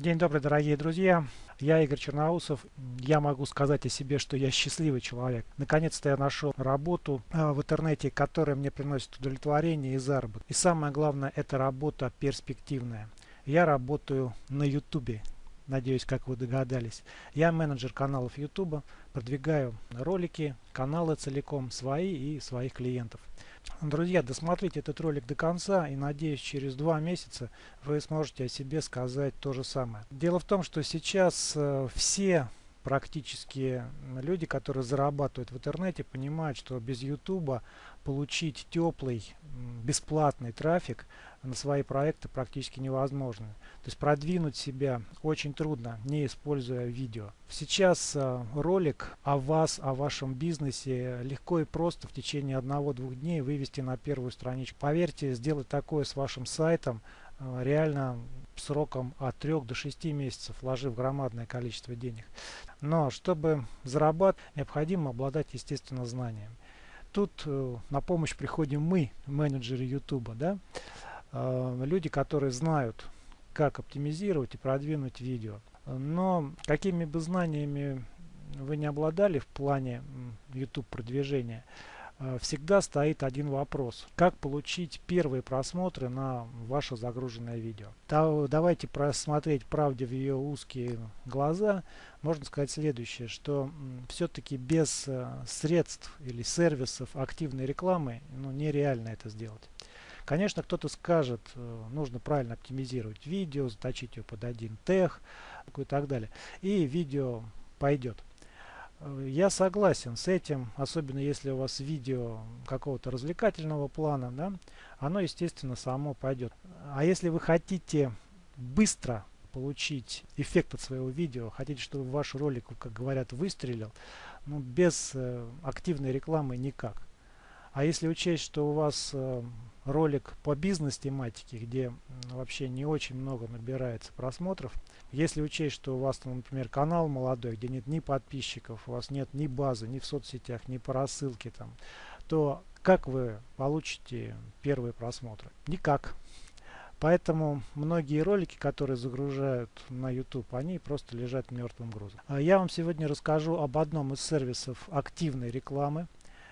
День добрый, дорогие друзья. Я Игорь Черноусов. Я могу сказать о себе, что я счастливый человек. Наконец-то я нашел работу э, в интернете, которая мне приносит удовлетворение и заработок. И самое главное, эта работа перспективная. Я работаю на YouTube. Надеюсь, как вы догадались. Я менеджер каналов YouTube, продвигаю ролики, каналы целиком, свои и своих клиентов. Друзья, досмотрите этот ролик до конца и надеюсь через два месяца вы сможете о себе сказать то же самое. Дело в том, что сейчас э, все практически люди, которые зарабатывают в интернете, понимают, что без YouTube получить теплый, бесплатный трафик на свои проекты практически невозможно. То есть продвинуть себя очень трудно, не используя видео. Сейчас э, ролик о вас, о вашем бизнесе легко и просто в течение одного-двух дней вывести на первую страничку. Поверьте, сделать такое с вашим сайтом э, реально сроком от 3 до 6 месяцев, вложив громадное количество денег. Но чтобы зарабатывать, необходимо обладать, естественно, знаниями. Тут э, на помощь приходим мы, менеджеры YouTube, да? э, люди, которые знают, как оптимизировать и продвинуть видео. Но какими бы знаниями вы не обладали в плане YouTube продвижения, всегда стоит один вопрос. Как получить первые просмотры на ваше загруженное видео? давайте просмотреть правде в ее узкие глаза. Можно сказать следующее, что все-таки без э, средств или сервисов активной рекламы ну, нереально это сделать. Конечно, кто-то скажет, э, нужно правильно оптимизировать видео, заточить его под один тег и так далее. И видео пойдет. Я согласен с этим, особенно если у вас видео какого-то развлекательного плана, да, оно, естественно, само пойдет. А если вы хотите быстро получить эффект от своего видео, хотите, чтобы ваш ролик, как говорят, выстрелил, ну, без э, активной рекламы никак. А если учесть, что у вас э, ролик по бизнес-тематике, где вообще не очень много набирается просмотров, если учесть, что у вас, например, канал молодой, где нет ни подписчиков, у вас нет ни базы, ни в соцсетях, ни по рассылке, там, то как вы получите первые просмотры? Никак. Поэтому многие ролики, которые загружают на YouTube, они просто лежат мертвым грузом. А я вам сегодня расскажу об одном из сервисов активной рекламы.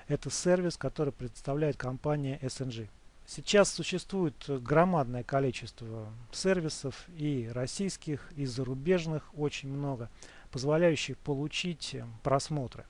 Это сервис, который представляет компания SNG. Сейчас существует громадное количество сервисов и российских, и зарубежных, очень много, позволяющих получить просмотры.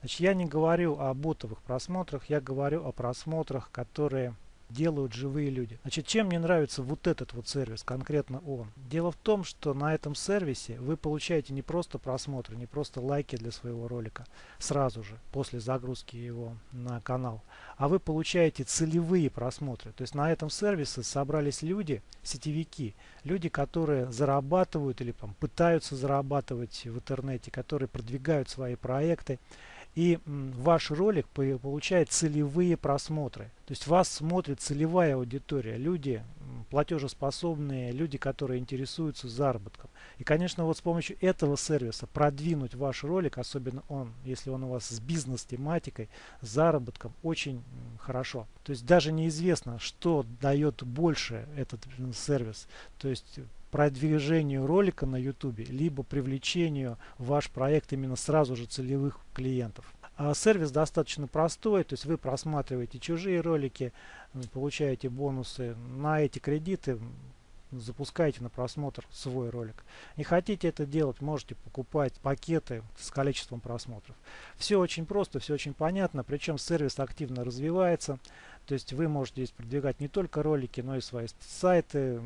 Значит, я не говорю о ботовых просмотрах, я говорю о просмотрах, которые делают живые люди. Значит, чем мне нравится вот этот вот сервис, конкретно он? Дело в том, что на этом сервисе вы получаете не просто просмотры, не просто лайки для своего ролика сразу же, после загрузки его на канал, а вы получаете целевые просмотры. То есть на этом сервисе собрались люди, сетевики, люди, которые зарабатывают или там, пытаются зарабатывать в интернете, которые продвигают свои проекты, и ваш ролик получает целевые просмотры. То есть вас смотрит целевая аудитория, люди платежеспособные, люди, которые интересуются заработком. И, конечно, вот с помощью этого сервиса продвинуть ваш ролик, особенно он, если он у вас с бизнес-тематикой, заработком, очень хорошо. То есть даже неизвестно, что дает больше этот сервис. То есть продвижению ролика на YouTube, либо привлечению в ваш проект именно сразу же целевых клиентов. А сервис достаточно простой, то есть вы просматриваете чужие ролики, получаете бонусы на эти кредиты, запускаете на просмотр свой ролик. Не хотите это делать, можете покупать пакеты с количеством просмотров. Все очень просто, все очень понятно, причем сервис активно развивается. То есть вы можете здесь продвигать не только ролики, но и свои сайты,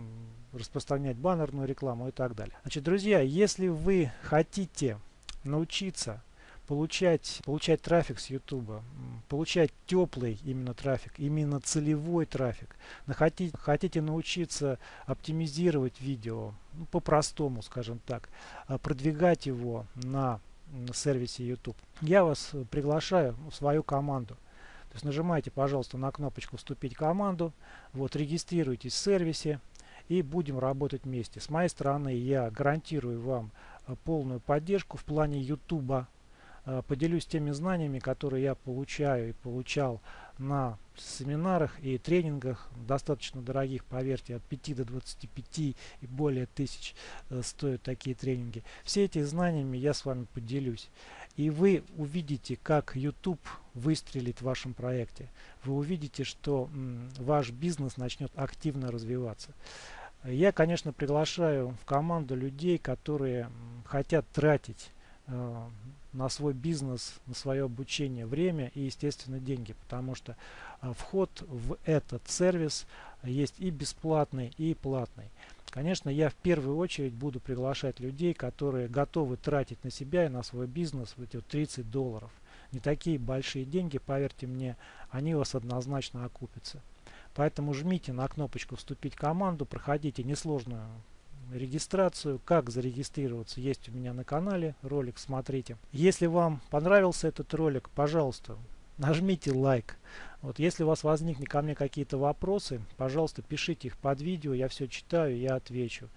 распространять баннерную рекламу и так далее. Значит, друзья, если вы хотите научиться получать, получать трафик с YouTube, получать теплый именно трафик, именно целевой трафик, хотите, хотите научиться оптимизировать видео, ну, по-простому, скажем так, а продвигать его на, сервисе YouTube, я вас приглашаю в свою команду. То есть нажимайте, пожалуйста, на кнопочку «Вступить в команду», вот, регистрируйтесь в сервисе, и будем работать вместе. С моей стороны я гарантирую вам э, полную поддержку в плане YouTube. Э, поделюсь теми знаниями, которые я получаю и получал на семинарах и тренингах, достаточно дорогих, поверьте, от 5 до 25 и более тысяч э, стоят такие тренинги. Все эти знаниями я с вами поделюсь. И вы увидите, как YouTube выстрелит в вашем проекте. Вы увидите, что ваш бизнес начнет активно развиваться. Я, конечно, приглашаю в команду людей, которые хотят тратить э, на свой бизнес, на свое обучение время и, естественно, деньги, потому что э, вход в этот сервис есть и бесплатный, и платный. Конечно, я в первую очередь буду приглашать людей, которые готовы тратить на себя и на свой бизнес вот эти вот 30 долларов. Не такие большие деньги, поверьте мне, они у вас однозначно окупятся. Поэтому жмите на кнопочку «Вступить в команду», проходите несложную регистрацию. Как зарегистрироваться есть у меня на канале, ролик смотрите. Если вам понравился этот ролик, пожалуйста, нажмите лайк. Вот если у вас возникнут ко мне какие-то вопросы, пожалуйста, пишите их под видео, я все читаю, я отвечу.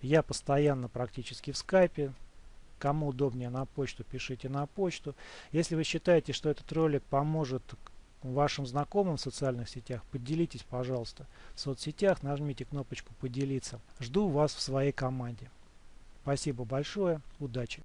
Я постоянно практически в скайпе. Кому удобнее на почту, пишите на почту. Если вы считаете, что этот ролик поможет вашим знакомым в социальных сетях, поделитесь, пожалуйста. В соцсетях нажмите кнопочку «Поделиться». Жду вас в своей команде. Спасибо большое. Удачи!